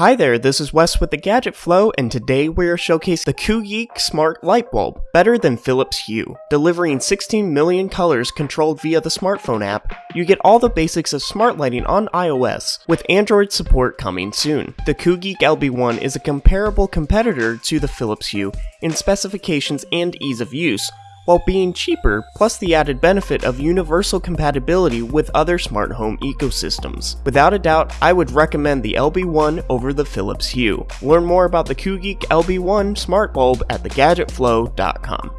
Hi there, this is Wes with the Gadget Flow, and today we are showcasing the Koogeek Smart Light Bulb, better than Philips Hue. Delivering 16 million colors controlled via the smartphone app, you get all the basics of smart lighting on iOS, with Android support coming soon. The Koogeek LB1 is a comparable competitor to the Philips Hue in specifications and ease of use, while being cheaper, plus the added benefit of universal compatibility with other smart home ecosystems. Without a doubt, I would recommend the LB1 over the Philips Hue. Learn more about the Koogeek LB1 smart bulb at thegadgetflow.com.